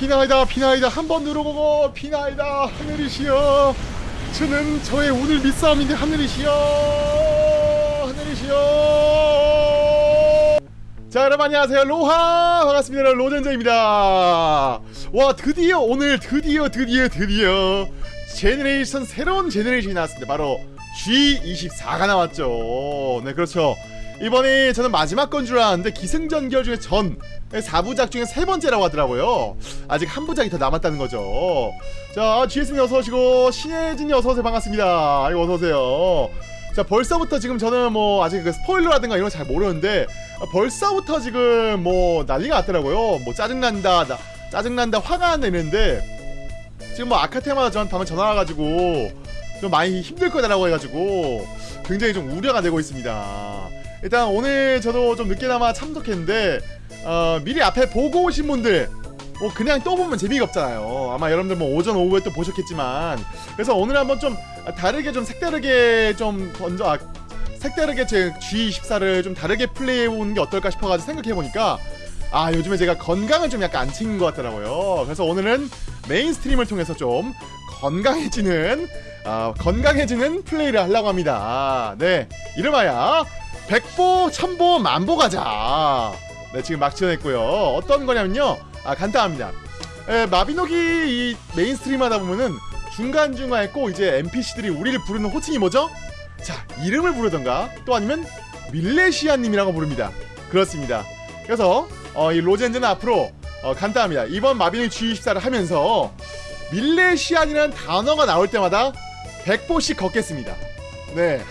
비나이다 비나이다. 한 번 누르고 비나이다. 하늘이시여. 저는 저의 운을 믿사옵니다 하늘이시여. 하늘이시여. 자 여러분 안녕하세요. 로하! 반갑습니다. 로젠저입니다. 와 드디어 오늘 드디어 드디어 드디어 generation 새로운 generation이 나왔습니다. 바로 G24가 나왔죠. 네 그렇죠. 이번이 저는 마지막 건 줄 알았는데 기승전결 중에 전 4부작 중에 세 번째라고 하더라고요. 아직 한 부작이 더 남았다는 거죠. 자 GS님 어서오시고 신혜진이 어서오세요. 반갑습니다. 아이고 어서오세요. 자 벌써부터 지금 저는 뭐 아직 그 스포일러라든가 이런 거 잘 모르는데 아, 벌써부터 지금 뭐 난리가 났더라고요. 뭐 짜증난다 나, 짜증난다 화가 난다 이랬는데 지금 뭐 아카테마다 저한테 방금 전화 와가지고 좀 많이 힘들 거다라고 해가지고 굉장히 좀 우려가 되고 있습니다. 일단 오늘 저도 좀 늦게나마 참석했는데 어, 미리 앞에 보고 오신 분들 뭐 그냥 또 보면 재미가 없잖아요. 아마 여러분들 뭐 오전 오후에 또 보셨겠지만. 그래서 오늘 한번 좀 다르게 좀 색다르게 좀 던져 아, 색다르게 제 G24를 좀 다르게 플레이해보는 게 어떨까 싶어가지고 생각해보니까 아 요즘에 제가 건강을 좀 약간 안 챙긴 것 같더라고요. 그래서 오늘은 메인스트림을 통해서 좀 건강해지는 아, 건강해지는 플레이를 하려고 합니다. 네 이름하여 백보 천보 만보 가자 네 지금 막 지어냈고요. 어떤 거냐면요. 아 간단합니다. 에, 마비노기 이 mainstream 하다 보면은 중간중간에 꼭 이제 NPC들이 우리를 부르는 호칭이 뭐죠? 자 이름을 부르던가 또 아니면 밀레시아님이라고 부릅니다. 그렇습니다. 그래서 어, 이 로젠즈는 앞으로 어, 간단합니다. 이번 마비노기 G24를 하면서 밀레시안이라는 단어가 나올 때마다 100보씩 걷겠습니다. 네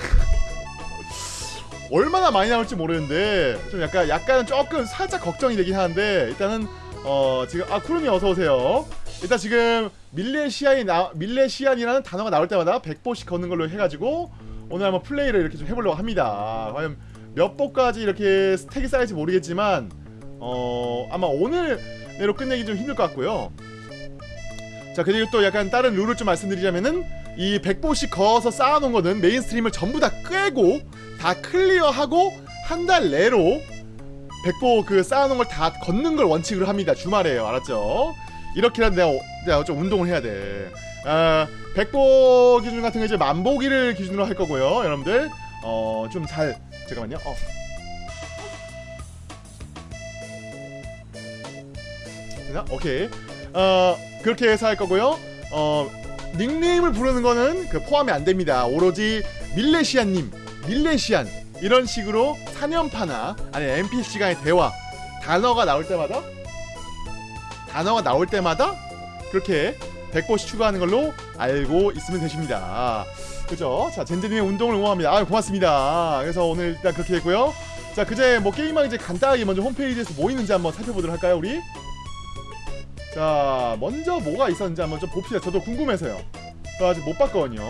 얼마나 많이 나올지 모르는데 좀 약간 약간은 조금 살짝 걱정이 되긴 하는데 일단은 어 지금 아 쿠르미 어서 오세요. 일단 지금 밀레시안이 나 밀레시안이라는 단어가 나올 때마다 100보씩 걷는 걸로 해가지고 오늘 한번 플레이를 이렇게 좀 해보려고 합니다. 과연 몇 보까지 이렇게 스택이 쌓일지 모르겠지만 어 아마 오늘 내로 끝내기 좀 힘들 것 같고요. 자 그리고 또 약간 다른 룰을 좀 말씀드리자면은 이 100보씩 걸어서 쌓아놓은 거는 mainstream을 전부 다 꿰고 다 클리어하고 한 달 내로 100보 그 쌓아놓은 걸 다 걷는 걸 원칙으로 합니다 주말에요 알았죠? 이렇게라도 내가, 내가 좀 운동을 해야 돼. 아, 100보 기준 같은 거 이제 만보기를 기준으로 할 거고요 여러분들. 어 좀 잘 잠깐만요. 어. 오케이. 어 그렇게 해서 할 거고요. 어 닉네임을 부르는 거는 그 포함이 안 됩니다. 오로지 밀레시안님 밀레시안. 이런 식으로 사년파나 아니 NPC 간의 대화 단어가 나올 때마다 단어가 나올 때마다 그렇게 100보씩 추가하는 걸로 알고 있으면 되십니다. 그죠? 자 젠제님의 운동을 응원합니다. 아 고맙습니다. 그래서 오늘 일단 그렇게 했고요. 자 그제 뭐 게임왕 이제 간단하게 먼저 홈페이지에서 뭐 있는지 한번 살펴보도록 할까요 우리? 자 먼저 뭐가 있었는지 한번 좀 봅시다. 저도 궁금해서요. 저 아직 못 봤거든요.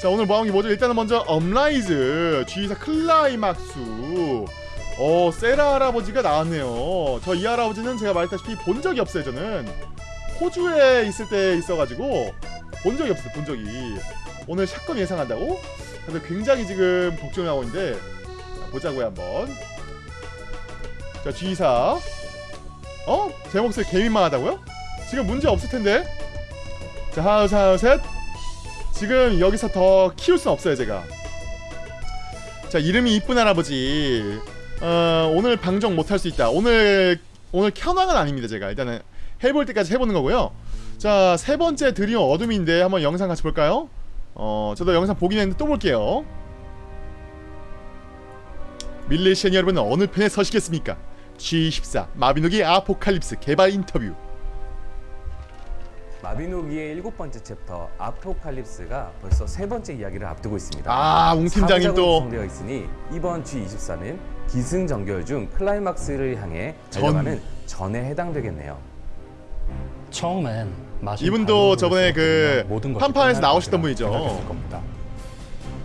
자 오늘 뭐하는 게 뭐죠? 일단은 먼저 업라이즈 G24 클라이막스 어 세라 할아버지가 나왔네요. 저 이 할아버지는 제가 말했다시피 본 적이 없어요 저는. 호주에 있을 때 있어가지고 본 적이 없어요 본 적이. 오늘 샷건 예상한다고? 근데 굉장히 지금 걱정이 하고 있는데 자, 보자고요 한번. 자 G24 어? 제 목소리 개민망하다고요? 지금 문제 없을 텐데 자 하나 둘셋 지금 여기서 더 키울 순 없어요 제가 자 이름이 이쁜 할아버지 어, 오늘 방정 못할 수 있다 오늘 오늘 켜왕은 아닙니다 제가 일단은 해볼 때까지 해보는 거고요 자 세 번째 드리온 어둠인데 한번 영상 같이 볼까요? 어 저도 영상 보긴 했는데 또 볼게요 밀레시안 여러분은 어느 편에 서시겠습니까? G14 마비노기 아포칼립스 개발 인터뷰 마비노기의 일곱 번째 챕터 아포칼립스가 벌써 세 번째 이야기를 앞두고 있습니다. 아, 웅 팀장님 또. 구성되어 있으니 이번 G24는 기승전결 중 클라이막스를 향해 전. 달려가는 전에 해당되겠네요. 처음엔 이분도 저번에 그 판판에서 나오셨던 분이죠.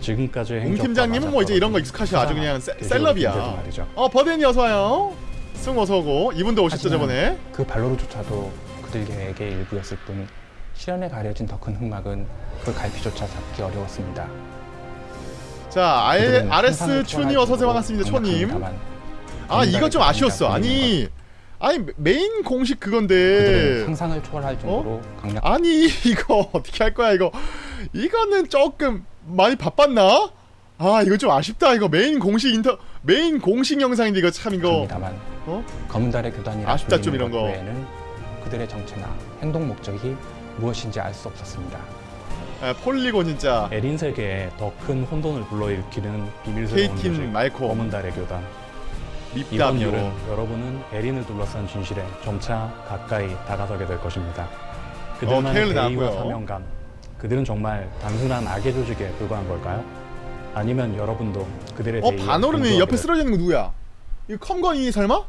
지금까지 웅 팀장님은 뭐 이제 이런 거 익숙하셔 아주 그냥 세, 셀럽이야. 어 버덴이 어서 와요 승 어서오고 이분도 오셨죠 저번에. 그 발로로조차도 그들에게 일부였을 뿐 실현에 가려진 더 큰 흑막은 그 갈피조차 잡기 어려웠습니다. 자 RS 초월할 어서오세요 반갑습니다 초님 강력합니다만 아 이거 좀 아쉬웠어. 아니 아니 메- 메인 공식 그건데. 상상을 초월할 정도로 강력 아니 이거 어떻게 할 거야 이거? 이거는 조금 많이 바빴나? 아 이거 좀 아쉽다 이거. 메인 공식 인터 메인 공식 영상인데 이거 참 이거 어? 검은 달의 교단이라 아쉽다, 좀 이런 것 거. 외에는 그들의 정체나 행동 목적이 무엇인지 알 수 없었습니다. 아, 폴리곤 진짜 에린 세계에 더 큰 혼돈을 불러일으키는 비밀스러운 조직 케이틴 말코 검은 달의 교단 이번 여름 여러분은 에린을 둘러싼 진실에 점차 가까이 다가서게 될 것입니다. 어, 그들만의 케일은 대의와. 사명감 그들은 정말 단순한 악의 조직에 불과한 걸까요? 아니면 여러분도 그들의 어 동조하게 옆에 쓰러져 있는 거 누구야? 이거 컴건이 설마?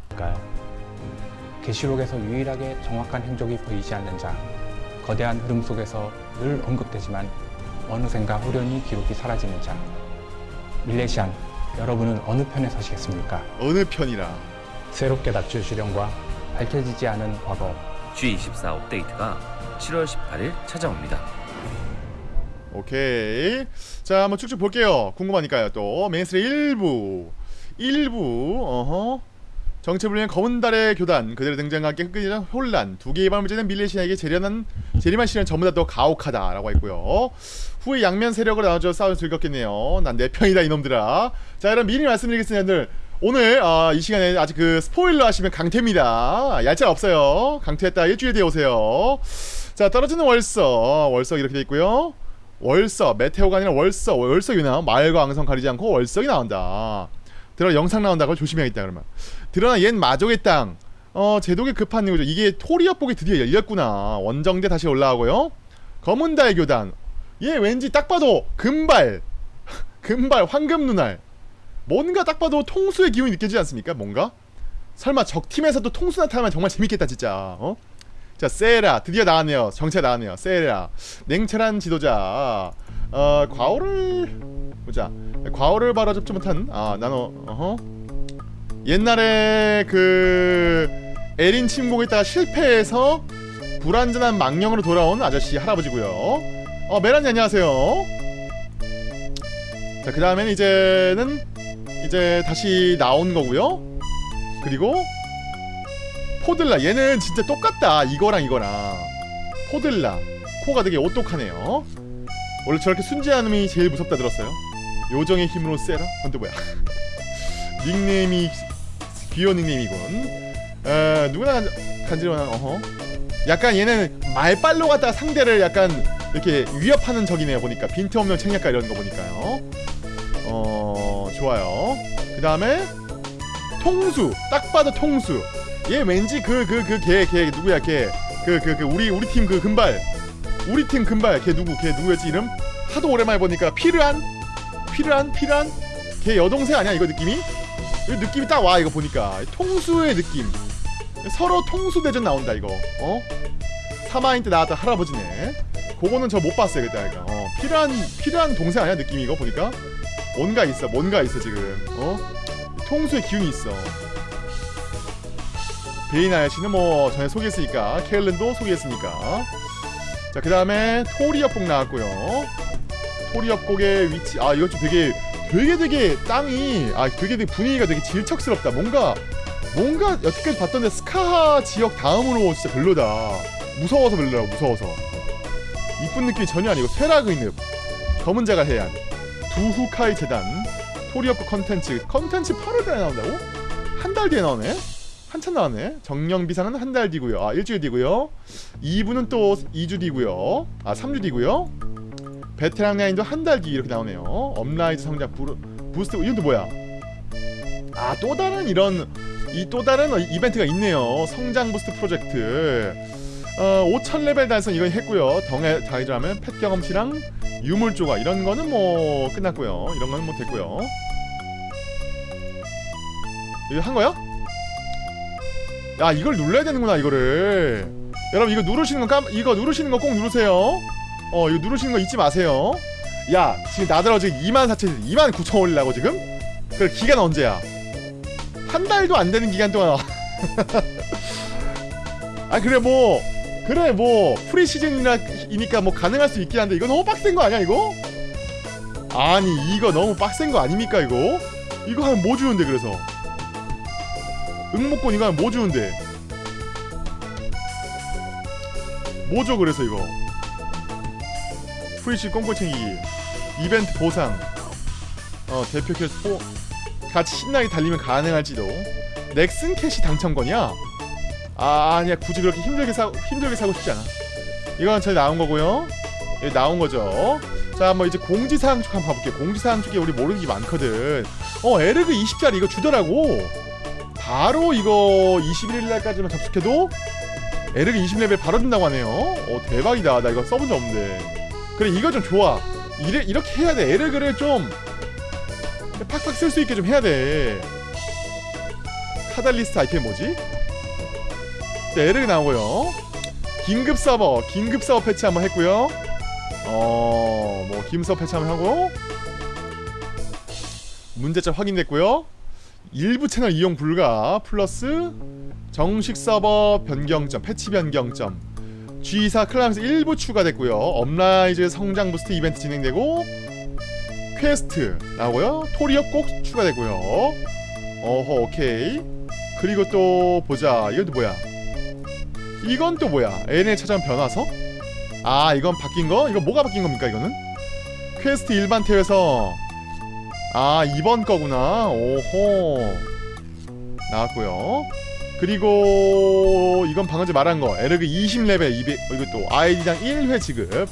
계시록에서 유일하게 정확한 행적이 보이지 않는 자, 거대한 흐름 속에서 늘 언급되지만 어느샌가 후련히 기록이 사라지는 자. 밀레시안, 여러분은 어느 편에 서시겠습니까? 어느 편이라 새롭게 닥칠 시련과 밝혀지지 않은 과거, G24 업데이트가 7월 18일 찾아옵니다. 오케이 자 한번 쭉쭉 볼게요 궁금하니까요 또 mainstream 1부 1부 어허. 정체불명의 검은 달의 교단 그들의 등장과 함께 흑근이란 혼란 두 개의 밤을 지낸 밀레시아에게 재련한 재림한 시련 전부 다 더 가혹하다라고 했고요. 후에 양면 세력으로 나눠져 싸워 즐겁겠네요. 난 내 편이다 이놈들아. 자 여러분 미리 말씀드리겠습니다 여러분들. 오늘 아, 이 시간에 아직 그 스포일러 하시면 강퇴입니다. 얄짤 없어요. 강퇴했다. 일주일 뒤에 오세요. 자 떨어지는 월서. 월석 이렇게 돼 있고요. 월서 메테오가 아니라 월서 월석이 나. 마을과 앙성 가리지 않고 월석이 나온다 들어 영상 나온다 그걸 조심해야겠다 그러면. 드러나 옛 마족의 땅. 어, 제독의 급한 이유죠. 이게 토리협복이 드디어 열렸구나. 원정대 다시 올라가고요. 검은 달 교단. 얘 왠지 딱 봐도 금발. 금발 황금 눈알. 뭔가 딱 봐도 통수의 기운이 느껴지지 않습니까? 뭔가? 설마 적팀에서도 통수 나타나면 정말 재밌겠다 진짜. 어? 자 세라. 드디어 나왔네요. 정체 나왔네요. 세라. 냉철한 지도자 어 과오를 보자. 과오를 바로 접지 못한 아 나노 어허. 옛날에 그 에린 침공에 있다가 실패해서 불완전한 망령으로 돌아온 아저씨 할아버지고요. 어 메란이 안녕하세요. 자그 다음에는 이제는 이제 다시 나온 거고요. 그리고 포들라. 얘는 진짜 똑같다. 이거랑 이거랑. 포들라. 코가 되게 오똑하네요 원래 저렇게 순진한 놈이 제일 무섭다 들었어요. 요정의 힘으로 세라? 근데 뭐야? 닉네임이 귀여운 닉네임이군. 에 누구나 간- 간지러운 어허. 약간 얘는 말빨로 갖다가 상대를 약간 이렇게 위협하는 적이네요 보니까. 빈틈없는 책략가 이런 거 보니까요. 어 좋아요. 그 다음에 통수. 딱 봐도 통수. 얘 왠지 그 그 그 걔 걔 누구야 걔 그 그 그 우리 우리 팀 그 금발 우리 팀 금발 걔 누구 걔 누구였지 이름? 하도 오랜만에 보니까 피르안 피르안 피르안 걔 여동생 아니야 이거 느낌이? 이 느낌이 딱 와 이거 보니까. 통수의 느낌. 서로 통수 대전 나온다 이거. 어? 사마인 때 나왔던 할아버지네. 그거는 저 못 봤어요 그때 아이가. 어 피르안 피르안 동생 아니야 느낌이 이거 보니까? 뭔가 있어 뭔가 있어 지금. 어? 통수의 기운이 있어. 베인 아저씨는 뭐 전에 소개했으니까 케일른도 소개했으니까 자 그 다음에 토리협곡 나왔고요. 토리협곡의 위치 아 이거 좀 되게 되게 되게 땅이 아 되게 되게 분위기가 되게 질척스럽다. 뭔가 뭔가 여태까지 봤던 데 스카하 지역 다음으로 진짜 별로다. 무서워서 별로다 무서워서. 이쁜 느낌이 전혀 아니고 쇠락의 늪 검은 자갈 해안 두후카이 제단. 토리협곡 컨텐츠 컨텐츠 8월 달에 나온다고? 한 달 뒤에 나오네? 한참 나왔네. 정령 비상은 한달 뒤고요. 아 일주일 뒤고요. 2부는 또 2주 뒤고요. 아 3주 뒤고요. 베테랑 라인도 한 달 뒤 이렇게 나오네요. 업라이즈 성장 부르, boost 이건 또 뭐야? 아 또 다른 이런 이 또 다른 어, 이벤트가 있네요. 성장 boost 프로젝트. 어 5천 레벨 달성 이건 했고요. 덩에 다이드라면 pet 경험치랑 유물 조각 이런 거는 뭐 끝났고요. 이런 거는 뭐 됐고요. 이거 한 거야? 야 이걸 눌러야 되는구나 이거를 여러분 이거 누르시는 거 깜, 이거 누르시는 거 꼭 누르세요 어 이거 누르시는 거 잊지 마세요 야 지금 나들어 지금 2만 4천 2만 9천 올리려고 지금? 그 기간 언제야 한 달도 안 되는 기간 동안 아 그래 뭐 그래 뭐 pre season이니까 뭐 가능할 수 있긴 한데 이거 너무 빡센 거 아니야 이거? 아니 이거 너무 빡센 거 아닙니까 이거? 이거 하면 뭐 주는데 그래서 응모권이가? 뭐 주는데? 뭐죠 그래서 이거? pre시 꽁꼬챙이 이벤트 보상. 어 대표 캐스포. 같이 신나게 달리면 가능할지도. 넥슨 cash 당첨권이야? 아 아니야. 굳이 그렇게 힘들게 사 힘들게 사고 싶지 않아. 이건 잘 나온 거고요. 예, 나온 거죠. 자, 뭐 이제 공지사항 쪽 한번 봐볼게요. 공지사항 쪽에 우리 모르는 게 많거든. 어, 에르그 20짜리 이거 주더라고. 바로 이거 21일 날까지만 접속해도 에르그 20레벨 바로 준다고 하네요. 어 대박이다. 나 이거 써본 적 없는데. 그래 이거 좀 좋아. 이래, 이렇게 해야 돼. 에르그를 좀 팍팍 쓸 수 있게 좀 해야 돼. catalyst 아이템 뭐지? 네, 에르그 나오고요. 긴급 서버 긴급 서버 patch 한번 했고요. 어뭐 긴급 서버 patch 한번 하고 문제점 확인됐고요 일부 채널 이용 불가 플러스 정식 서버 변경점 패치 변경점. G4 클라스 일부 추가됐고요. uprise 성장 boost 이벤트 진행되고 퀘스트 나오고요. 토리어 꼭 추가됐고요. 어허 오케이. 그리고 또 보자. 이건 또 뭐야? 이건 또 뭐야? 에린에 찾아온 변화서? 아 이건 바뀐 거? 이거 뭐가 바뀐 겁니까 이거는? 퀘스트 일반 태에서 아 이번 거구나. 오호. 나왔고요. 그리고 이건 방금 전에 말한 거. 에르그 20레벨 200 어, 이것도 아이디당 1회 지급.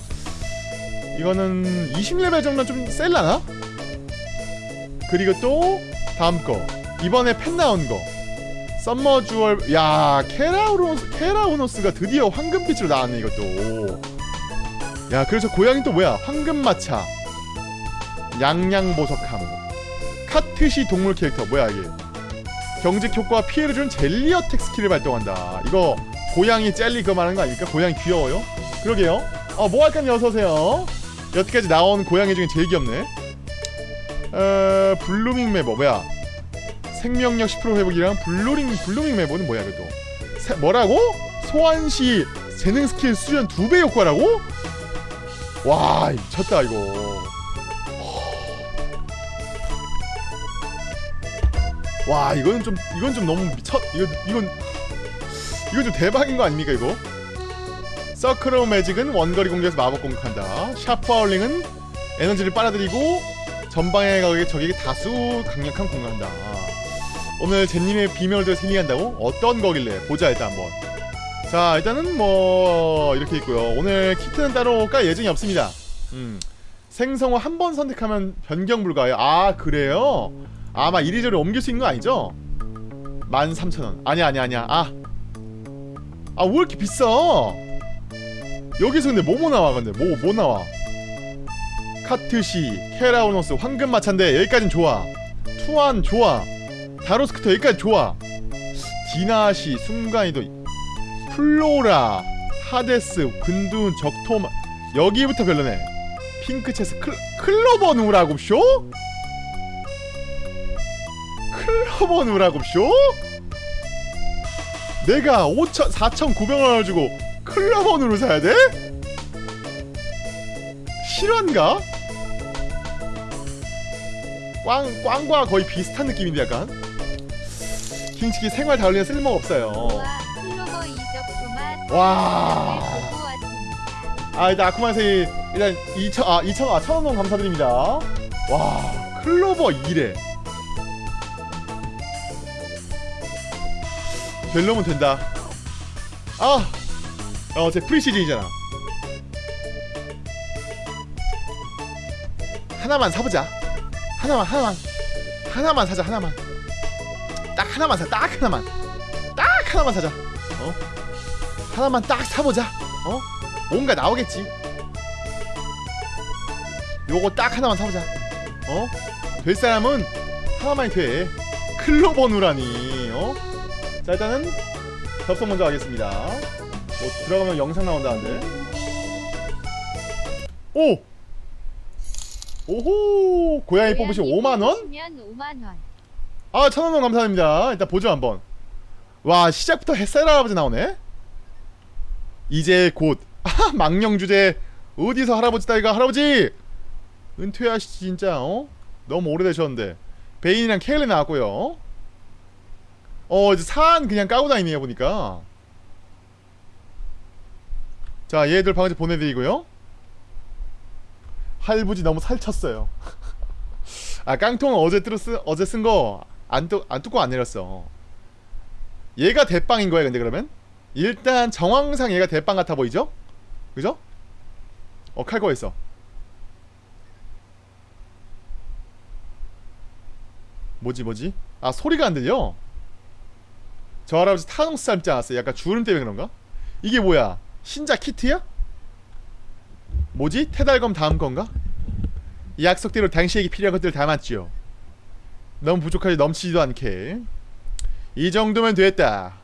이거는 20레벨 정도는 좀 셀라나? 그리고 또 다음 거. 이번에 펜 나온 거. summer jewel 야 케라우노스 케라우노스가 드디어 황금빛으로 나왔네 이것도. 야 그래서 고양이 또 뭐야? 황금마차. 양양보석함 카트시 동물 캐릭터. 뭐야 이게? 경직 효과와 피해를 주는 젤리 attack 스킬을 발동한다. 이거 고양이 젤리 그거 말하는 거 아닙니까? 고양이 귀여워요? 그러게요. 어 뭐 할까요? 어서오세요. 여태까지 나온 고양이 중에 제일 귀엽네. 어... blooming 메버. 뭐야? 생명력 10% 회복이랑 블루링 blooming 메버는 뭐야 그래도? 세, 뭐라고? 소환시 재능 스킬 수련 2배 효과라고? 와 미쳤다 이거 와 이거는 좀 이건 좀 너무 미쳤 이거 이건 이건 좀 대박인 거 아닙니까 이거? circle magic은 원거리 공격에서 마법 공격한다. sharp howling은 에너지를 빨아들이고 전방에 가게 적에게 다수 강력한 공격한다. 오늘 젠님의 비명을 들어 생리한다고? 어떤 거길래 보자 일단 한번. 자 일단은 뭐 이렇게 있고요. 오늘 키트는 따로 깔 예정이 없습니다. 음 생성어 한 번 선택하면 변경 불가요. 아 그래요? 아마 이리저리 옮길 수 있는 거 아니죠? 13,000원. 아니야 아니야 아니야. 아. 아 왜 이렇게 비싸? 여기서 근데 뭐뭐 나와 근데? 뭐뭐 나와? 카트시 케라우노스 황금마차인데 여기까진 좋아. 투안 좋아. 다로스크터 여기까지 좋아. 디나시 순간이도 플로라 하데스 근두운 적토마 여기부터 별로네. 핑크체스 클, 클로버 누라고 쇼? 클로버 누라고 쇼? 내가 5천 4,900원을 주고 클로버 누를 사야 돼? 실화인가? 꽝 꽝과 거의 비슷한 느낌인데 약간 킹치키 생활 다울리는 쓸모가 없어요. 와. 왔습니다. 아 일단 아쿠마세이 일단 2천 아 2천 아 천원 감사드립니다. 와 클로버 2래. 별로면 된다. 아, 어, 제 프리 시즌이잖아. 하나만 사보자. 하나만, 하나만, 하나만 사자. 하나만. 딱 하나만 사. 딱 하나만. 딱 하나만 사자. 어? 하나만 딱 사보자. 어? 뭔가 나오겠지. 요거 딱 하나만 사보자. 어? 될 사람은 하나만이 돼. 클로버 누라니. 어? 자 일단은 접속 먼저 하겠습니다. 뭐 들어가면 영상 나온다는데. 오. 오호 고양이 뽑으시면 5만 원? 면 5만 원. 아 천원원 감사합니다. 일단 보죠 한번. 와 시작부터 햇살 할아버지 나오네. 이제 곧 아, 망령 주제 어디서 할아버지 따위가 할아버지 은퇴하시지 진짜 어 너무 오래되셨는데 베인이랑 케일리 나왔고요. 어 이제 산 그냥 까고 다니네요 보니까. 자 얘들 방금 보내드리고요. 할부지 너무 살쳤어요. 아 깡통 어제 들었 어제 쓴거안안 뜯고 안 내렸어. 얘가 대빵인 거야 근데 그러면? 일단 정황상 얘가 대빵 같아 보이죠? 그죠? 어 칼거 있어. 뭐지 뭐지? 아 소리가 안 들려 저 할아버지 타노스 닮지 않았어요? 약간 주름 때문에 그런가? 이게 뭐야? 신자 키트야? 뭐지? 테달검 다음 건가? 이 약속대로 당시에게 필요한 것들을 담았지요 너무 부족하지 넘치지도 않게. 이 정도면 됐다.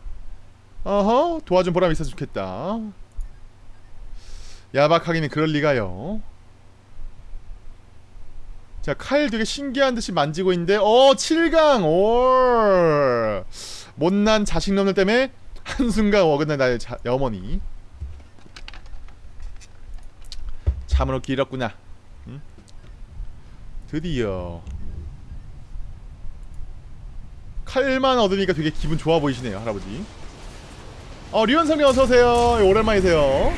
어허 도와준 보람 있어 좋겠다. 야박하기는 그럴 리가요. 자 칼 되게 신기한 듯이 만지고 있는데 어 7강! 올 못난 자식놈들 때문에 한순간 어긋난 나의 자, 어머니 참으로 길었구나. 응? 드디어. 칼만 얻으니까 되게 기분 좋아 보이시네요 할아버지. 어 류현성님 어서오세요. 오랜만이세요.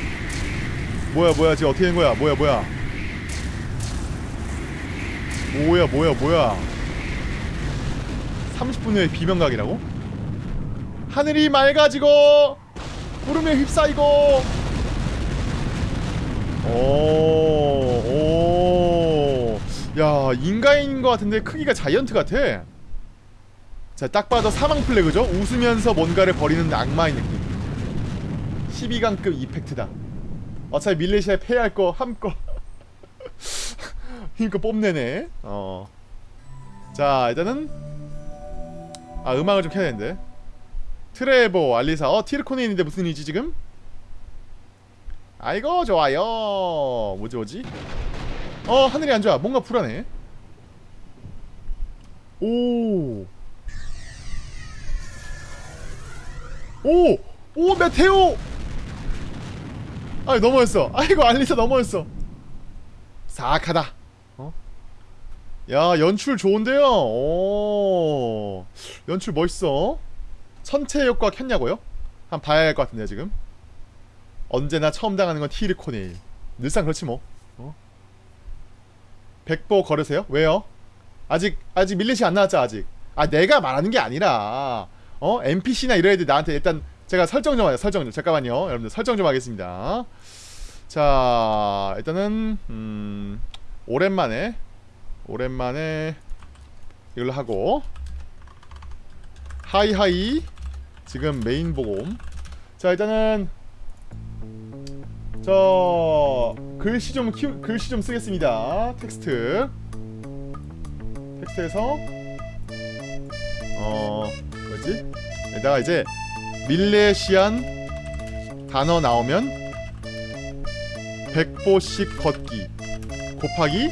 뭐야 뭐야 지금 어떻게 된 거야? 뭐야 뭐야? 뭐야 뭐야 뭐야? 30분 후에 비명각이라고? 하늘이 맑아지고 구름에 휩싸이고 오, 오. 야, 인간인 것 같은데 크기가 자이언트 같아. 자, 딱 봐도 사망 플래그죠? 웃으면서 뭔가를 버리는 악마의 느낌. 12강급 이펙트다. 어차피 밀레시아에 패할 거 함거 힘껏 뽐내네. 어. 자, 일단은 아, 음악을 좀 켜야 되는데. 트레보, 알리사. 어, 티르코네인인데 무슨 일이지 지금? 아이고 좋아요. 뭐지 뭐지? 어 하늘이 안 좋아. 뭔가 불안해. 오. 오! 오 메테오! 아 넘어졌어. 아이고 알리사 넘어졌어. 사악하다. 어? 야 연출 좋은데요? 오. 연출 멋있어 선체 효과 켰냐고요? 한 봐야 할 것 같은데요 지금 언제나 처음 당하는 건 티르코네일 늘상 그렇지 뭐 어? 백보 걸으세요? 왜요? 아직 아직 밀렛이 안 나왔죠 아직 아 내가 말하는 게 아니라 어? NPC나 이런 애들 나한테 일단 제가 설정 좀 하요 설정 좀 잠깐만요 여러분들 설정 좀 하겠습니다 자 일단은 음 오랜만에 오랜만에 이걸로 하고 hi hi 지금 메인 보곰 자 일단은 저 글씨 좀 키우, 글씨 좀 쓰겠습니다. 텍스트 텍스트에서 어 뭐지? 여기다가 이제 밀레시안 단어 나오면 100보씩 걷기 곱하기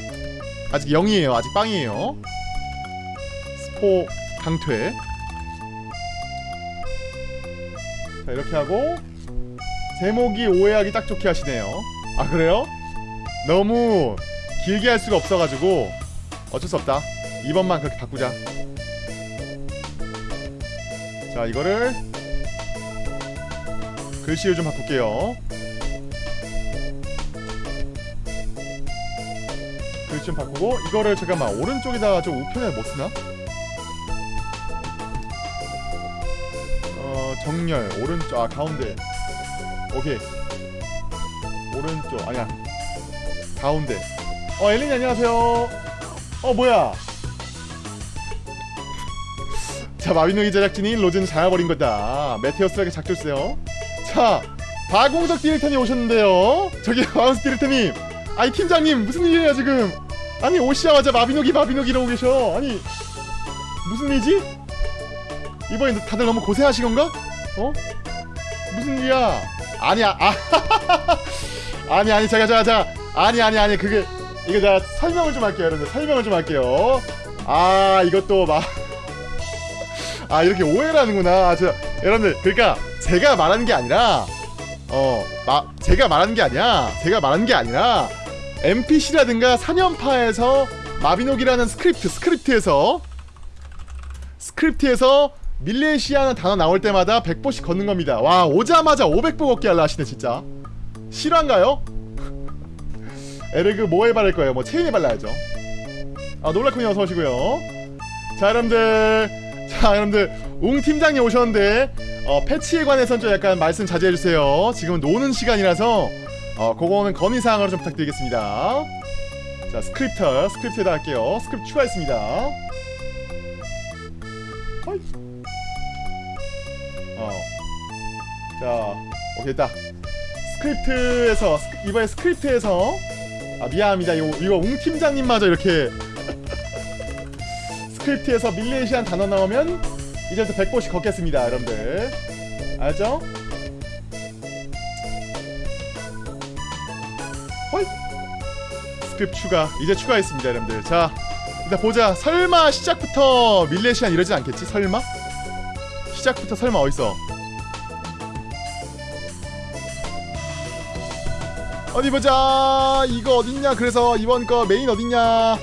아직 0이에요. 아직 빵이에요. 스포 강퇴 자 이렇게 하고 제목이 오해하기 딱 좋게 하시네요 아 그래요? 너무 길게 할 수가 없어가지고 어쩔 수 없다 이번만 그렇게 바꾸자 자 이거를 글씨를 좀 바꿀게요 글씨 좀 바꾸고 이거를 잠깐만 오른쪽에다가 좀 우편에 못 쓰나? 정렬 오른쪽 아 가운데. 오케이. 오른쪽 아니야. 가운데. 어 엘린이 안녕하세요. 어 뭐야? 자 마비노기 제작진이 로즈는 잘해버린 거다. 메테오스에게 작조세요. 자 박공석 디렉터님 오셨는데요. 저기 바운스 디렉터님 아니 팀장님 무슨 일이에요 지금? 아니 오시자마자 마비노기 마비노기 이러고 계셔. 아니 무슨 일이지? 이번에 다들 너무 고생하신 건가? 어? 무슨 일이야? 아니야 아 아니 아니 제가 제가 제가 아니 아니 아니 그게 이거 제가 설명을 좀 할게요 여러분들. 설명을 좀 할게요. 아 이것도 막 아 이렇게 오해를 하는구나. 아, 저 여러분들 그러니까 제가 말하는 게 아니라 어 마, 제가 말하는 게 아니야. 제가 말하는 게 아니라 NPC라든가 사년파에서 마비노기라는 스크립트 스크립트에서 스크립트에서 밀레시안 단어 나올 때마다 100보씩 걷는 겁니다. 와 오자마자 500보 걷기 할라 하시네 진짜. 실화인가요? 에르그 뭐에 바를 거예요? 뭐 체인에 발라야죠. 아 놀라군요 어서 오시고요. 자 여러분들. 자 여러분들. 웅 팀장님 오셨는데 어 패치에 관해서는 좀 약간 말씀 자제해 주세요. 지금은 노는 시간이라서 어 그거는 건의사항으로 좀 부탁드리겠습니다. 자 스크립터 스크립트에다 할게요. 스크립트 추가했습니다 자 오케이 됐다. 스크립트에서 스크- 이번에 스크립트에서 아 미안합니다. 이거 이거 웅 팀장님마저 이렇게 스크립트에서 밀레시안 단어 나오면 이제부터 100보씩 걷겠습니다 여러분들. 알죠? 헐! 스크립트 추가 이제 추가했습니다 여러분들. 자 일단 보자. 설마 시작부터 밀레시안 이러진 않겠지? 설마? 시작부터 설마 어딨어 어디 보자. 이거 어딨냐? 그래서 이번 거 메인 어딨냐?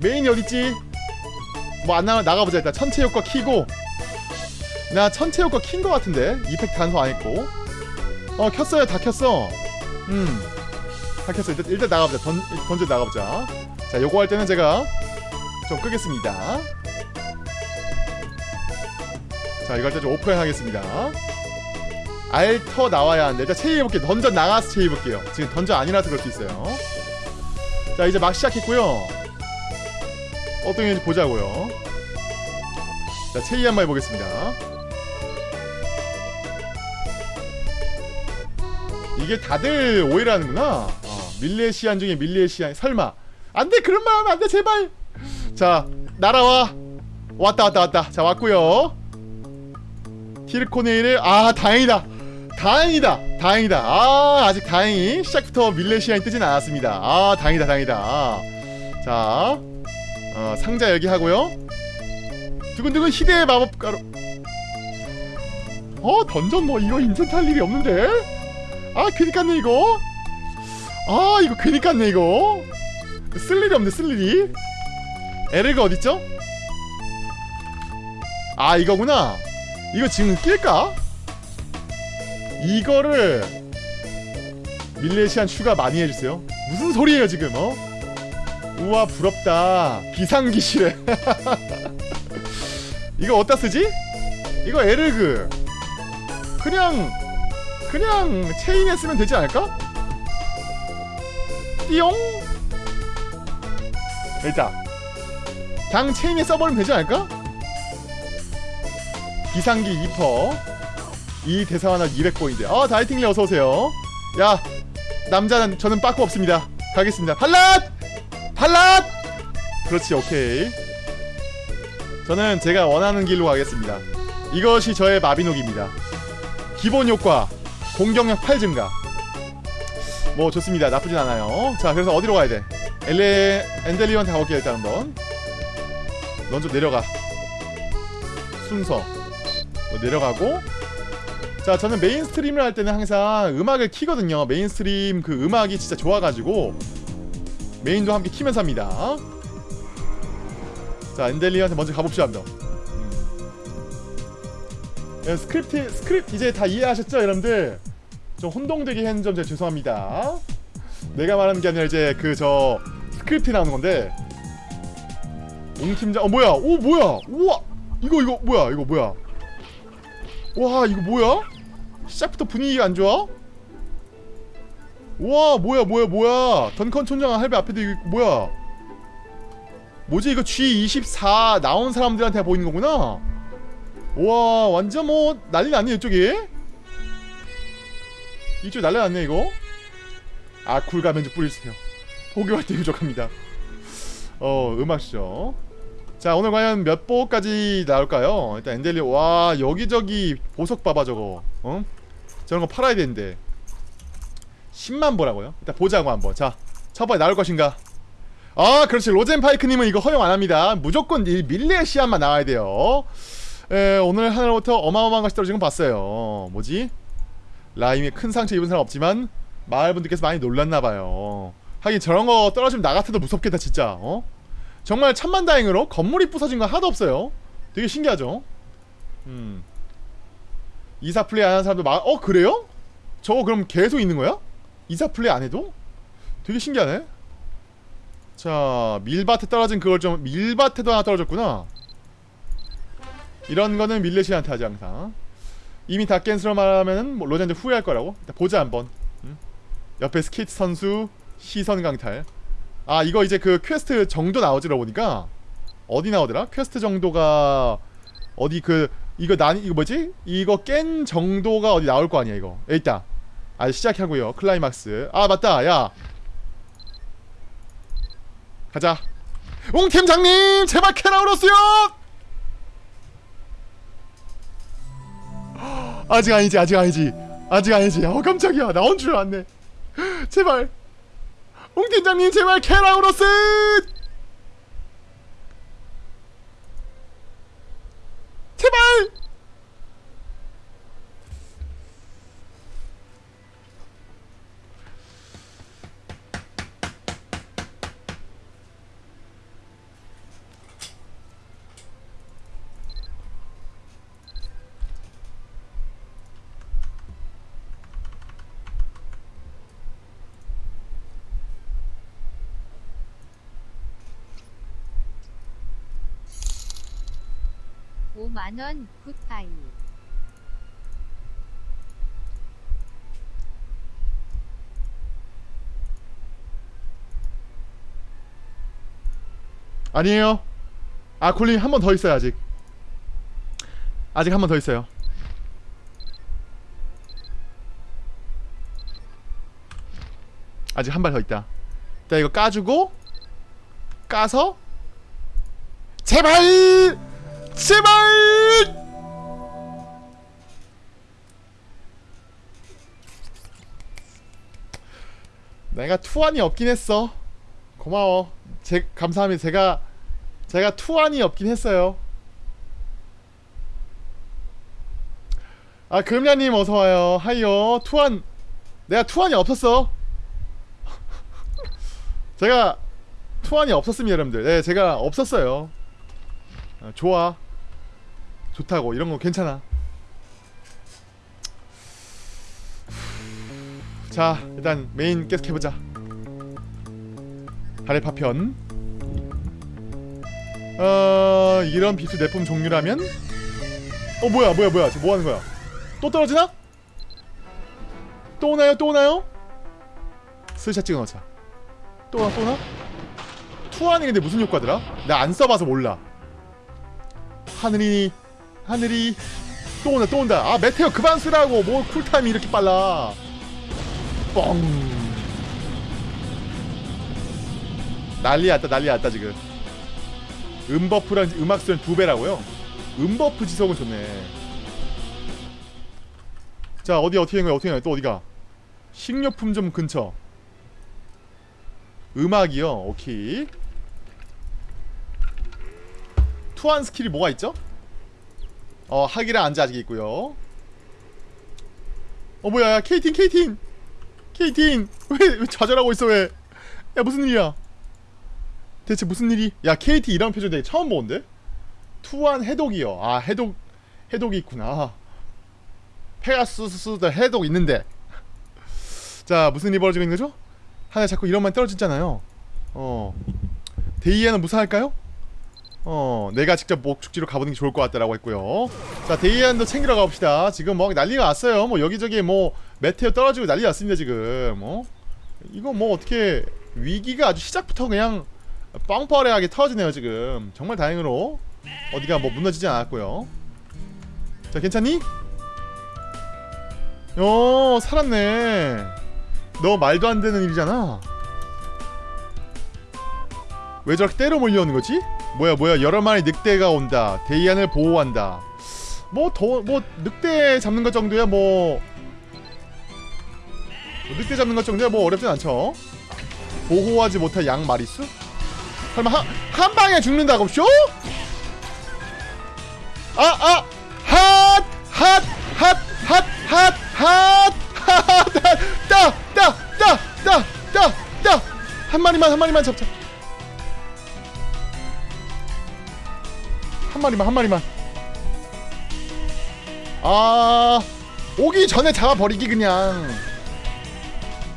메인이 어딨지? 뭐 안 나가 나가보자 일단. 천체 효과 키고. 나 천체 효과 킨 거 같은데? 이펙트 단소 안 했고. 어 켰어요. 다 켰어. 음다 켰어. 일단 일단 나가보자. 던 던져 나가보자. 자 요거 할 때는 제가 좀 끄겠습니다. 자 이거 할 때 좀 오프라인 하겠습니다 알터 나와야 하는데 일단 체이 해볼게요. 던전 나가서 체이 해볼게요. 지금 던전 아니라서 그럴 수 있어요. 자 이제 막 시작했고요. 어떤 게인지 보자고요. 자 체이 한 번 해보겠습니다. 이게 다들 오해를 하는구나. 어, 밀레시안 중에 밀레시안 설마. 안돼 그런 말 하면 안돼 제발. 자 날아와. 왔다 왔다 왔다. 자 왔고요. 티르코네일을 아 다행이다 다행이다. 다행이다. 아 아직 다행히 시작부터 밀레시안이 뜨진 않았습니다. 아 다행이다 다행이다. 자 어, 상자 여기 하고요. 두근두근 희대의 마법가루 어 던전 뭐 이거 인챈트 할 일이 없는데? 아 괜히 깠네 이거. 아 이거 괜히 깠네 이거. 쓸 일이 없네 쓸 일이. 에르가 어딨죠? 아 이거구나. 이거 지금 낄까? 이거를 밀레시안 추가 많이 해주세요 무슨 소리예요 지금 어? 우와 부럽다 비상기실에 이거 어디다 쓰지? 이거 에르그 그냥 그냥 체인에 쓰면 되지 않을까? 띠용 일단 그냥 체인에 써버리면 되지 않을까? 비상기 2퍼 이 대사 하나 200포인트 아 다이팅리 어서오세요. 야 남자는 저는 빠꾸 없습니다. 가겠습니다. 팔랏! 팔랏! 그렇지 오케이. 저는 제가 원하는 길로 가겠습니다. 이것이 저의 마비노기입니다. 기본 효과 공격력 8 증가. 뭐 좋습니다. 나쁘진 않아요. 자 그래서 어디로 가야 돼? 엘레 엔델리언한테 가볼게요 일단 한번. 넌 좀 내려가. 순서. 너 내려가고 자 저는 메인스트림을 할 때는 항상 음악을 키거든요. 메인스트림 그 음악이 진짜 좋아가지고 메인도 함께 키면서 합니다. 자 엔델리한테 먼저 가봅시다 한번. 예, 스크립트 스크립트 이제 다 이해하셨죠 여러분들? 좀 혼동되게 했는 점 죄송합니다. 내가 말하는 게 아니라 이제 그 저 스크립트 나오는 건데. 옹 팀장 어 뭐야? 오 뭐야? 우와! 이거 이거 뭐야? 이거 뭐야? 와 이거 뭐야 시작부터 분위기가 안 좋아? 와 뭐야 뭐야 뭐야. 던컨 촌장 할배 앞에도 이거 뭐야. 뭐지 이거 G24 나온 사람들한테 보이는 거구나. 와 완전 뭐 난리 났네 이쪽이. 이쪽 난리 났네 이거. 아 쿨가면좀 뿌리세요. 포교할 때 부족합니다. 어 음악쇼 자 오늘 과연 몇 보까지 나올까요? 일단 엔델리 와 여기저기 보석 봐봐 저거. 어? 저런 거 팔아야 되는데. 10만 보라고요? 일단 보자고 한번. 자 첫번에 나올 것인가? 아 그렇지. 로젠파이크님은 이거 허용 안합니다. 무조건 이 밀레시안만 나와야 돼요. 에, 오늘 하늘부터 어마어마한 것이 떨어지는 건 봤어요. 뭐지? 라임에 큰 상처 입은 사람 없지만 마을 분들께서 많이 놀랐나봐요. 하긴 저런 거 떨어지면 나 같아도 무섭겠다 진짜. 어? 정말 천만다행으로 건물이 부서진 건 하나도 없어요. 되게 신기하죠? 음 이사 플레이 안 하는 사람도 많.. 어 그래요? 저거 그럼 계속 있는 거야? 이사 플레이 안 해도? 되게 신기하네. 자, 밀밭에 떨어진 그걸 좀 밀밭에도 하나 떨어졌구나. 이런 거는 밀레시한테 하지 항상. 이미 다 깬스러 말하면은 뭐 로젠드 후회할 거라고. 보자 한번. 응? 옆에 스케이트 선수 시선 강탈. 아 이거 이제 그 퀘스트 정도 나오지라 보니까 어디 나오더라? 퀘스트 정도가 어디 그 이거 난 이거 뭐지? 이거 깬 정도가 어디 나올 거 아니야 이거. 있다. 아 시작하고요. 클라이막스. 아 맞다. 야. 가자. 웅 팀장님 제발 캐나우로스요. 아직 아니지 아직 아니지 아직 아니지. 어 깜짝이야 나온 줄 알았네. 제발. 웅 팀장님 제발 캐나우로스. 5만원 굿바이 아니에요. 아 콜린 한 번 더 있어요 아직. 아직 한 번 더 있어요. 아직 한 발 더 있다. 일단 이거 까주고 까서 제발! 제발 내가 투안이 없긴 했어. 고마워. 제 감사합니다. 제가 제가 투안이 없긴 했어요. 아 금야님 어서 와요. 하이요. 투안 내가 투안이 없었어. 제가 투안이 없었습니다, 여러분들. 네, 제가 없었어요. 아, 좋아. 좋다고 이런 거 괜찮아. 자, 일단 메인 계속 해보자. 달의 파편. 어 이런 비트 내품 종류라면 어 뭐야 뭐야 뭐야 지금 뭐 하는 거야? 또 떨어지나? 또 오나요 또 오나요? 스샷 찍어 넣자. 또 오나 또 오나? 투안이 근데 무슨 효과더라? 나 안 써봐서 몰라. 하늘이 하늘이. 또 온다 또 온다. 아 메테오 그만 쓰라고. 뭐 쿨타임이 이렇게 빨라. 뻥. 난리 났다 난리 났다 지금. 음버프랑 음악 수는 두 배라고요? 음버프 지속은 좋네. 자 어디 어떻게 된 거야 어떻게 된 거야? 또 어디가? 식료품점 근처. 음악이요? 오케이 투한 스킬이 뭐가 있죠? 어 하기라 안자 아직 있고요 어 뭐야 야 케이틴 케이틴 케이틴 왜, 왜 좌절하고 있어 왜 야 무슨 일이야 대체 무슨 일이? 야 KT 이런 표정 되게 처음 보는데? 투한 해독이요. 아 해독 해독이 있구나. 페가수스도 해독 있는데. 자 무슨 일이 벌어지고 있는 거죠? 하나 자꾸 이런만 떨어지잖아요. 어 데이에는 무사할까요? 어 내가 직접 목축지로 가보는 게 좋을 것 같다라고 했고요. 자 데이안도 챙기러 가봅시다. 지금 뭐 난리가 났어요. 뭐 여기저기 뭐 메테오 떨어지고 난리 났습니다 지금. 어 이거 뭐 어떻게 위기가 아주 시작부터 그냥 빵퍼레하게 터지네요 지금 정말 다행으로 어디가 뭐 무너지지 않았고요 자 괜찮니? 어 살았네 너 말도 안 되는 일이잖아 왜 저렇게 때려 몰려오는 거지? 뭐야 뭐야 여러 마리 늑대가 온다 데이안을 보호한다 뭐더뭐 늑대 잡는 것 정도야 뭐 늑대 잡는 것 정도야 뭐 어렵진 않죠 보호하지 못할 양 마리수? 설마 한, 한 방에 죽는다고 쇼? 아, 아! 핫! 핫! 핫! 핫! 핫! 핫! 핫! 따! 따! 따! 따! 따! 따! 한 마리만 한 마리만 잡자. 한 마리만 한 마리만. 아 오기 전에 잡아버리기 그냥.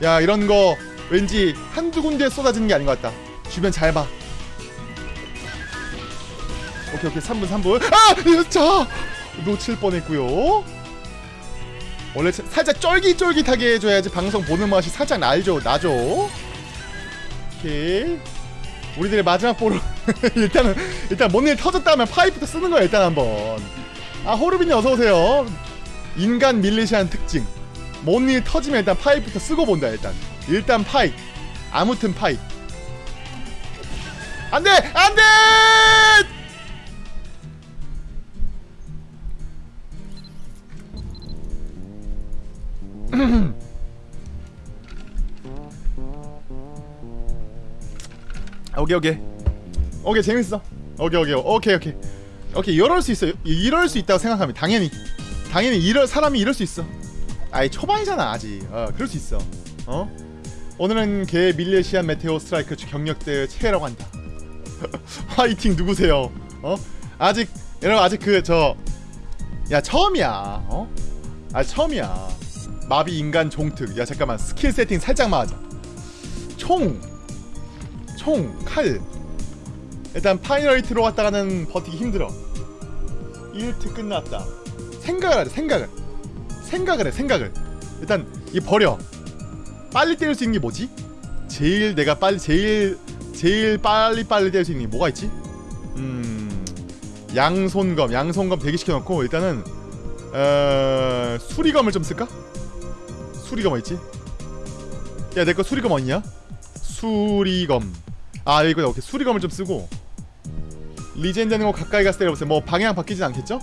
야 이런거 왠지 한두 군데 쏟아지는 게 아닌 것 같다. 주변 잘봐. 오케이 오케이. 3분 3분. 아! 자! 놓칠 뻔했고요. 원래 살짝 쫄깃쫄깃하게 해줘야지 방송 보는 맛이 살짝 나죠 나죠? 오케이. 우리들의 마지막 보로 일단은 일단 뭔 일 터졌다면 파이프도 쓰는 거야 일단 한번. 아 호르빈이 어서오세요. 인간 밀리시안 특징. 뭔 일 터지면 일단 파이프부터 쓰고 본다 일단. 일단 파이. 아무튼 파이. 안돼! 안돼! 아, 오케이 오케이. 오케이 재밌어. 오케이 오케이. 오케이 오케이. 오케이 이럴 수 있어 이럴 수 있다고 생각하면 당연히. 당연히 이럴 사람이 이럴 수 있어. 아이 초반이잖아 아직. 어 그럴 수 있어. 어? 오늘은 개 밀레시안 메테오 스트라이크 경력대 최애라고 한다. 화이팅 누구세요? 어? 아직 여러분 아직 그 저 야 처음이야. 어? 아 처음이야. 마비 인간 종특. 야 잠깐만. 스킬 세팅 살짝만 하자. 총총 칼. 일단 파이널이 들어왔다가는 버티기 힘들어 1트 끝났다 생각을 하자 생각을 생각을 해 생각을 일단 이 버려 빨리 때릴 수 있는 게 뭐지? 제일 내가 빨리 제일 제일 빨리 빨리 때릴 수 있는 게 뭐가 있지? 음 양손검 양손검 대기시켜놓고 일단은 어, 수리검을 좀 쓸까? 수리검 어딨지? 야 내 거 수리검 어딨냐? 수리검 아 이거 오케이 수리검을 좀 쓰고 리젠 되는 거 가까이 갔을 때려보세요 뭐 방향 바뀌진 않겠죠?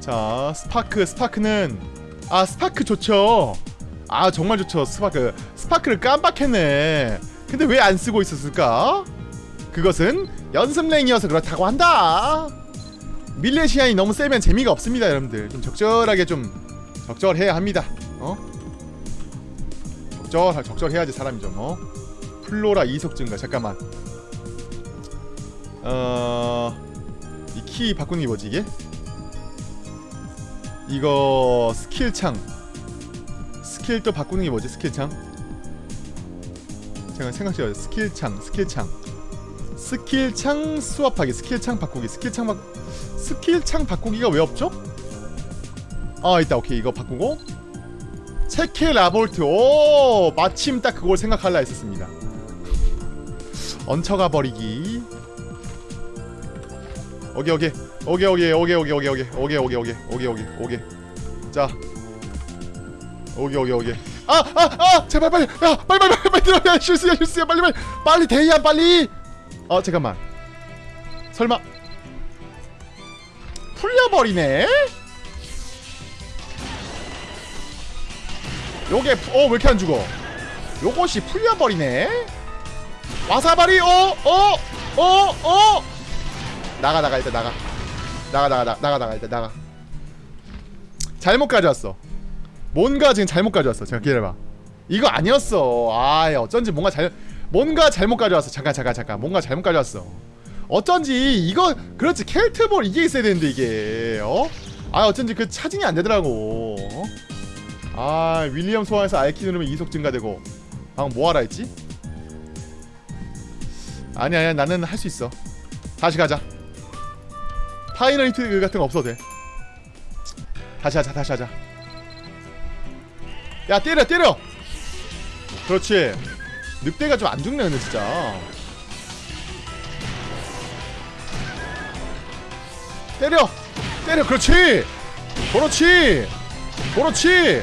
자 스파크 스파크는 아 스파크 좋죠. 아 정말 좋죠. 스파크. 스파크를 깜빡했네. 근데 왜 안 쓰고 있었을까? 그것은 연습랭이어서 그렇다고 한다. 밀레시안이 너무 세면 재미가 없습니다 여러분들. 좀 적절하게 좀 적절해야 합니다. 어? 적절, 적절해야지 사람이죠, 뭐. 어? 플로라 이석증가. 잠깐만. 어... 이 키 바꾸는 게 뭐지 이게? 이거 스킬창. 스킬 또 바꾸는 게 뭐지 스킬창? 제가 생각해요. 스킬창 스킬창. 스킬창 수업하기 스킬창 바꾸기. 스킬창 바... 스킬창 바꾸기가 왜 없죠? 아 있다. 오케이. 이거 바꾸고. 체케 라볼트. 오 마침 딱 그걸 생각할라 했었습니다. 얹혀가 버리기. 오게 오게 오게 오게 오게 오게 오게 오게 오게 오게 오게 오게 오게 오게 자. 오게 오게 오게 아아아! 아! 제발 빨리. 야 빨리 빨리 빨리 빨리 빨리 실수야 실수야. 빨리 빨리. 빨리 대야 빨리. 어 잠깐만. 설마. 풀려버리네? 요게 어왜 이렇게 안 죽어? 요것이 풀려버리네? 와사바리 어 어, 어, 어. 나가 나가 일단 나가. 나가 나가 나가 나가 나가 일단 나가. 잘못 가져왔어. 뭔가 지금 잘못 가져왔어. 제가 기다려봐. 이거 아니었어. 아 어쩐지 뭔가 잘 뭔가 잘못 가져왔어. 잠깐 잠깐 잠깐. 뭔가 잘못 가져왔어. 어쩐지 이거 그렇지. 켈트볼 이게 있어야 되는데 이게. 어? 아 어쩐지 그 차징이 안 되더라고. 어? 아 윌리엄 소환해서 알키 누르면 이속 증가되고. 방금 뭐 하라 했지? 아니 아니야. 나는 할 수 있어. 다시 가자. 파이널이트 같은 거 없어도 돼. 다시 하자 다시 하자. 야 때려 때려! 그렇지. 늑대가 좀 안 죽네 근데 진짜. 때려! 때려 그렇지! 그렇지! 그렇지!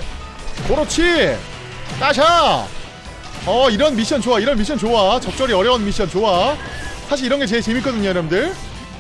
그렇지! 따샤! 어 이런 미션 좋아 이런 미션 좋아. 적절히 어려운 미션 좋아. 사실 이런 게 제일 재밌거든요 여러분들.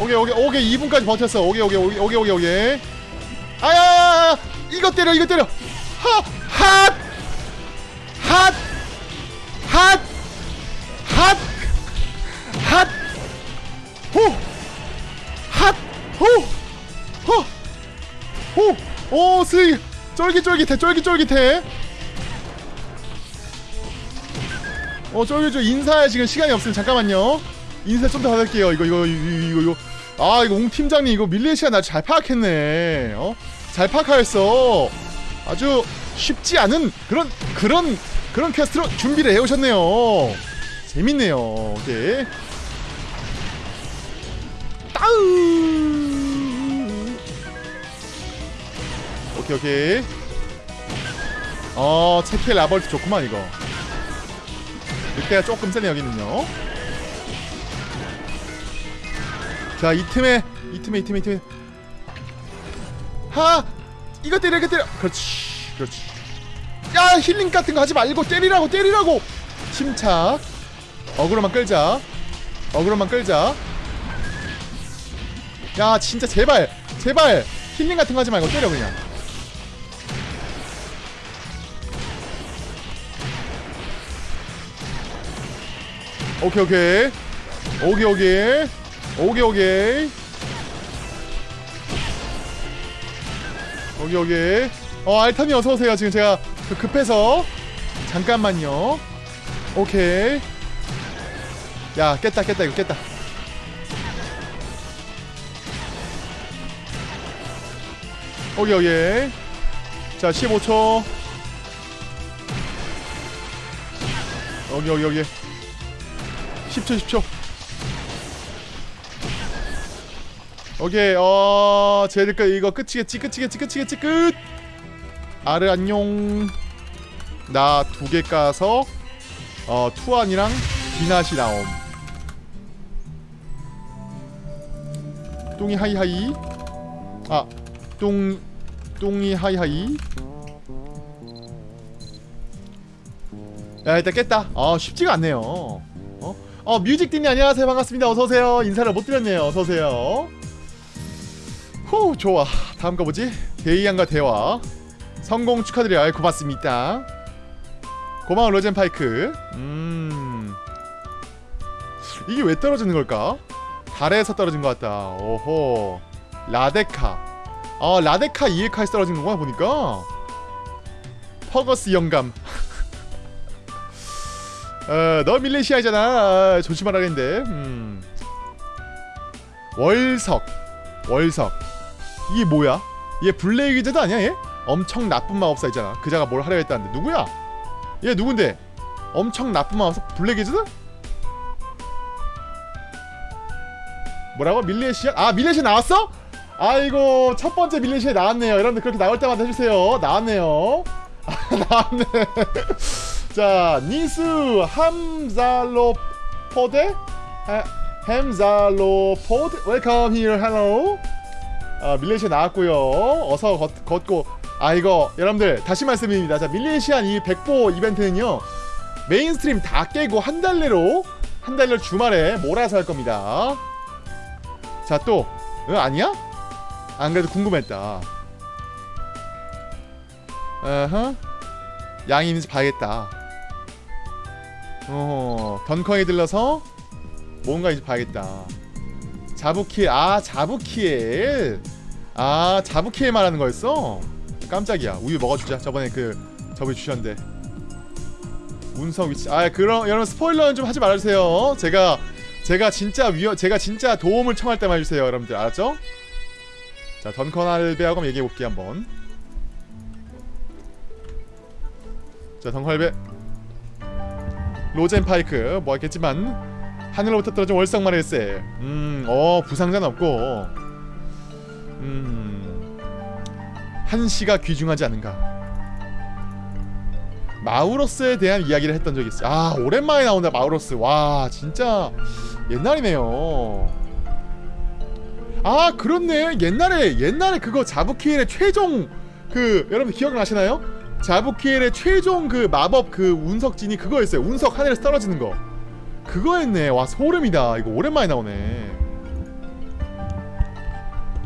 오케이 오케이 오케이. 2분까지 버텼어. 오케이 오케이 오케이 오케이 오케이 오케이. 아야 이거 때려 이거 때려. 핫핫핫핫핫핫호핫호호호오 스윙. 쫄깃쫄깃해 쫄깃쫄깃해. 어 쫄깃쫄깃. 인사에 지금 시간이 없으면 잠깐만요. 인사 좀 더 받을게요. 이거 이거 이거 이거, 이거. 아, 이거 옹 팀장님 이거 밀레시아 나 잘 파악했네. 어? 잘 파악하였어. 아주 쉽지 않은 그런 그런 그런 퀘스트로 준비를 해오셨네요. 재밌네요. 오케이. 따우. 오케이 오케이. 어 체케 라벌트 좋구만 이거. 늑대가 조금 세네 여기는요. 자 이 틈에 이 틈에 이 틈에 이 틈에. 하! 이거 때려 이거 때려! 그렇지 그렇지. 야 힐링 같은 거 하지 말고 때리라고 때리라고! 침착. 어그로만 끌자. 어그로만 끌자. 야 진짜 제발 제발. 힐링 같은 거 하지 말고 때려 그냥. 오케이 오케이. 오케이 오케이 오케이. 오케이 여기 어 알타님 어서오세요. 지금 제가 그 급해서. 잠깐만요. 오케이. 야 깼다 깼다 이거 깼다. 오케이 오케이. 자 15초. 여기 여기 여기 10초 10초 오케이 어 쟤들 거 이거 끝이겠지 끝이겠지 끝이겠지 끝! 아르 안녕. 나 두 개 까서 어 투안이랑 디나시 나옴. 똥이 hi hi. 아똥 똥이 hi hi. 야 일단 깼다. 아 쉽지가 않네요. 어? 어 뮤직딘이 안녕하세요. 반갑습니다. 어서오세요. 인사를 못 드렸네요. 어서오세요 후 좋아. 다음 거 뭐지? 데이안과 대화. 성공 축하드려요. 고맙습니다. 고마워 로젠 파이크. 음. 이게 왜 떨어지는 걸까? 달에서 떨어진 것 같다. 오호. 라데카. 아 라데카 이에카에서 떨어진 거구나 보니까? 퍼거스 영감. 어 너 밀레시아잖아. 아, 조심하라 했는데. 음. 월석. 월석 이게 뭐야? 얘 블레이기즈도 아니야 얘? 엄청 나쁜 마법사이잖아 그자가 뭘 하려 했다는데 누구야? 얘 누군데? 엄청 나쁜 마법사 블레이기즈드? 뭐라고? 밀레시아? 아 밀레시아 나왔어? 아이고 첫 번째 밀레시아 나왔네요 여러분들 그렇게 나올 때마다 해주세요 나왔네요 나왔네 자 니스 함잘로포데 햄잘로포드 웰컴 히어 헬로 아, 밀레시아 나왔고요. 어서 걷, 걷고. 아 이거 여러분들 다시 말씀드립니다. 자 밀레시안 이 백보 이벤트는요 메인스트림 다 깨고 한 달 내로 한 달 내 주말에 몰아서 할 겁니다. 자또 어, 아니야? 안 그래도 궁금했다. 어허 양이 있는지 봐야겠다. 어 던커에 들러서 뭔가 이제 봐야겠다. 자부키엘 아 아 자부키엘 말하는 거였어? 깜짝이야. 우유 먹어주자. 저번에 그 저번에 주셨는데. 운석 위치. 아 그럼 여러분 스포일러는 좀 하지 말아주세요. 제가 제가 진짜 위험 제가 진짜 도움을 청할 때만 해주세요 여러분들. 알았죠? 자 던컨 할배하고 한번 얘기해볼게요 한번. 자 던컨 할배 로젠 파이크. 뭐 했겠지만 하늘로부터 떨어진 월성만 일세. 음, 어 부상자는 없고 음. 한시가 귀중하지 않은가? 마우로스에 대한 이야기를 했던 적이 있어요. 아 오랜만에 나온다 마우로스. 와 진짜 옛날이네요. 아 그렇네. 옛날에 옛날에 그거 자부키엘의 최종 그 여러분 기억나시나요? 자부키엘의 최종 그 마법 그 운석진이 그거였어요. 운석 하늘에서 떨어지는 거. 그거였네. 와 소름이다. 이거 오랜만에 나오네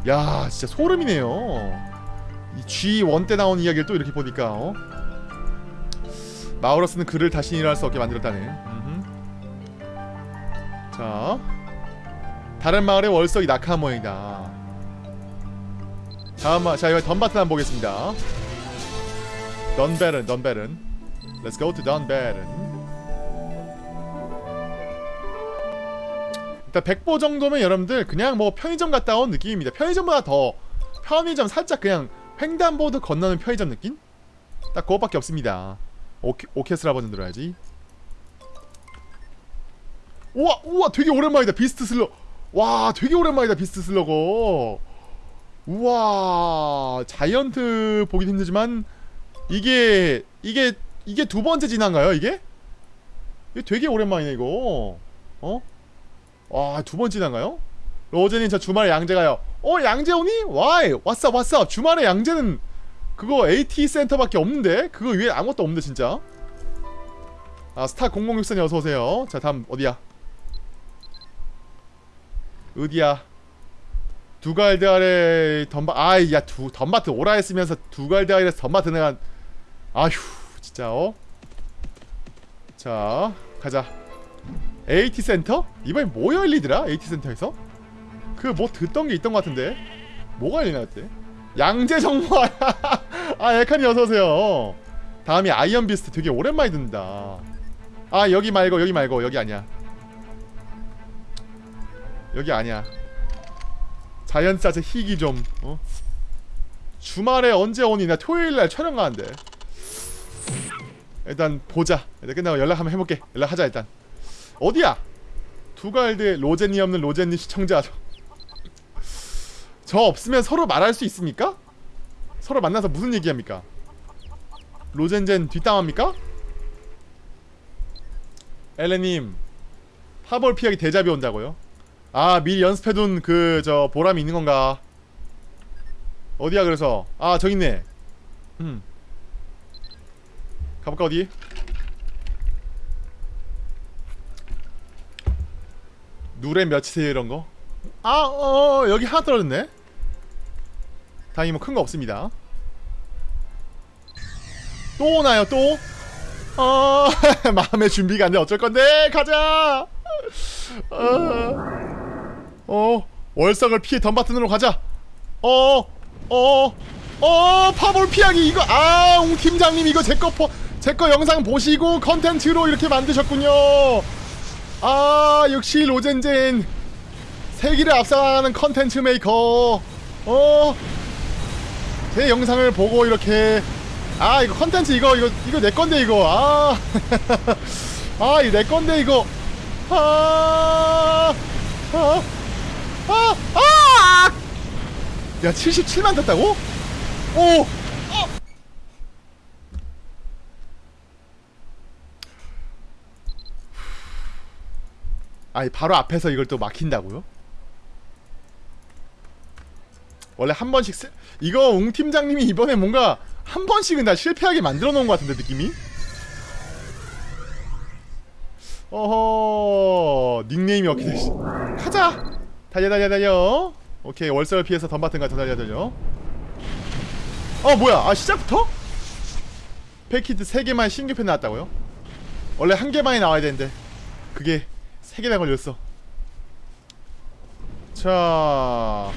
야 진짜 소름이네요 이 G1 때 나온 이야기를 또 이렇게 보니까 어? 마우러스는 그를 다시 일어날 수 없게 만들었다네. 자, 다른 마을의 월석이 낙하 모양이다. 다음 마, 자 이번 던바튼 한번 보겠습니다. 던베른, 던베른. Let's go to 던베른. 일단 100보 정도면 여러분들 그냥 뭐 편의점 갔다 온 느낌입니다. 편의점보다 더 편의점 살짝 그냥 횡단보도 건너는 편의점 느낌? 딱 그것밖에 없습니다. 오케, 오케스트라 버전 들어야지. 우와 우와 되게 오랜만이다 비스트 슬러. 와 되게 오랜만이다 비스트 슬러거. 우와 자이언트 보긴 힘들지만 이게 이게 이게 두 번째 진화인가요 이게? 이게 되게 오랜만이네 이거. 어? 와 두 번째 진화인가요? 로제님 저 주말에 양재 가요. 어 양재 오니? 와이 왔어 왔어 주말에 양재는 그거 AT 센터밖에 없는데 그거 위에 아무것도 없는데 진짜. 아 스타 0064님 어서 오세요. 자 다음 어디야? 어디야? 두갈드 아래 덤바 아이 야두 덤바트 오라 했으면서 두갈드 아래에서 덤바트 내가 아휴 진짜 어? 자 가자 AT 센터? 이번엔 뭐 열리더라? AT 센터에서? 그 뭐 듣던 게 있던 것 같은데. 뭐가 열리나 그때? 양재 정화 아 에칸이 어서오세요. 다음이 아이언 비스트. 되게 오랜만에 듣는다. 아 여기 말고 여기 말고. 여기 아니야. 여기 아니야. 자이언트 자체 희귀 좀 어? 주말에 언제 오니 나 토요일날 촬영 가는데. 일단 보자. 일단 끝나고 연락 한번 해볼게. 연락하자 일단 어디야 두갈드 로제니 없는 로제니 시청자 저 없으면 서로 말할 수 있습니까? 서로 만나서 무슨 얘기합니까? 로젠젠 뒷담합니까? 엘레님 파벌 피하기 대잡이 온다고요? 아 미리 연습해둔 그 저 보람이 있는 건가? 어디야 그래서 아 저기 있네 음 가볼까 어디? 누레 몇이세요 이런 거? 아, 어, 여기 하나 떨어졌네. 다행히 뭐 큰 거 없습니다. 또 오나요, 또? 어, 마음의 준비가 안 돼. 어쩔 건데? 가자! 어, 어 월석을 피해 덤바튼으로 가자. 어, 어, 어, 파볼 피하기 이거, 아, 웅 팀장님 이거 제거 포, 제거 영상 보시고 컨텐츠로 이렇게 만드셨군요. 아, 역시 로젠젠. 세기를 앞서가는 컨텐츠 메이커. 어? 제 영상을 보고 이렇게. 아 이거 컨텐츠 이거 이거 이거 내 건데 이거. 아, 아 이거 내 건데 이거. 아, 아, 아, 아! 야 77만 떴다고? 오, 아니 바로 앞에서 이걸 또 막힌다고요? 원래 한 번씩 쓰... 이거 웅 팀장님이 이번에 뭔가 한 번씩은 다 실패하게 만들어 놓은 것 같은데 느낌이? 어허 닉네임이 어떻게 되시? 가자 달려 달려 달려 오케이 월설 피해서 덤바튼 가더 달려 달려 어 뭐야 아 시작부터? 패키트 3개만 신규 편 나왔다고요? 원래 한 개만이 나와야 되는데 그게 3개나 걸렸어. 자.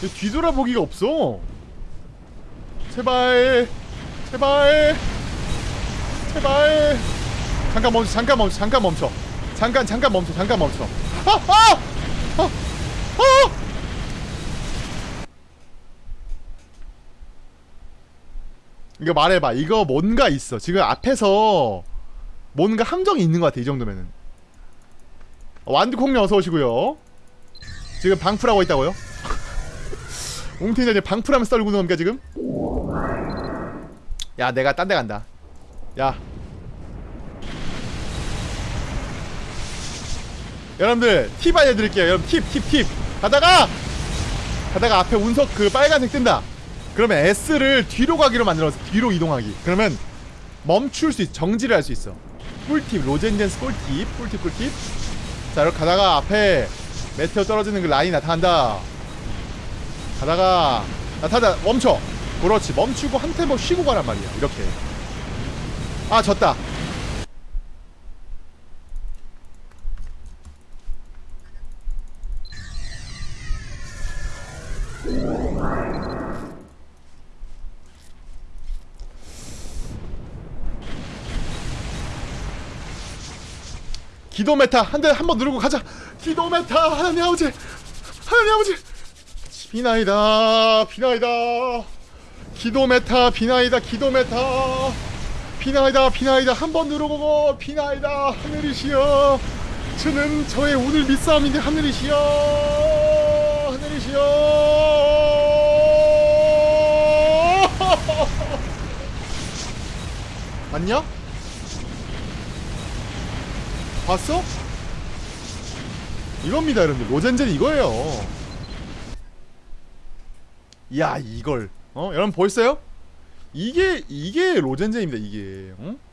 근데 뒤돌아보기가 없어. 제발. 제발. 제발. 잠깐 멈춰 잠깐 멈춰 잠깐 멈춰. 잠깐 잠깐 멈춰 잠깐 멈춰. 아! 아! 아! 아! 이거 말해봐. 이거 뭔가 있어. 지금 앞에서 뭔가 함정이 있는 것 같아 이 정도면은. 완두콩님 어서 오시고요. 지금 방풀하고 있다고요? 방풀하면서 떨고 있는 겁니까 지금? 야 내가 딴 데 간다. 야. 여러분들 팁 알려드릴게요. 여러분 팁 팁 팁. 가다가! 가다가 앞에 운석 그 빨간색 뜬다. 그러면 S를 뒤로 가기로 만들어서 뒤로 이동하기. 그러면 멈출 수 있어 정지를 할 수 있어 꿀팁 로젠젠스 꿀팁 꿀팁 꿀팁. 자 이렇게 가다가 앞에 메테오 떨어지는 그 라인이 나타난다. 가다가 나타나 멈춰. 그렇지 멈추고 한 템포 쉬고 가란 말이야 이렇게. 아 졌다 기도 meta 한 대 한 번 누르고 가자. 기도 meta 하나님 아버지 하나님 아버지. 비나이다 비나이다. 기도 meta 비나이다 기도 meta. 비나이다 비나이다. 한 번 누르고 비나이다. 하늘이시여. 저는 저의 오늘 밑싸움인데 하늘이시여. 하늘이시여. 맞냐? 봤어? 이겁니다 여러분들 로젠젠 이거예요 야 이걸 어 여러분 보였어요? 이게 이게 로젠젠입니다 이게 어?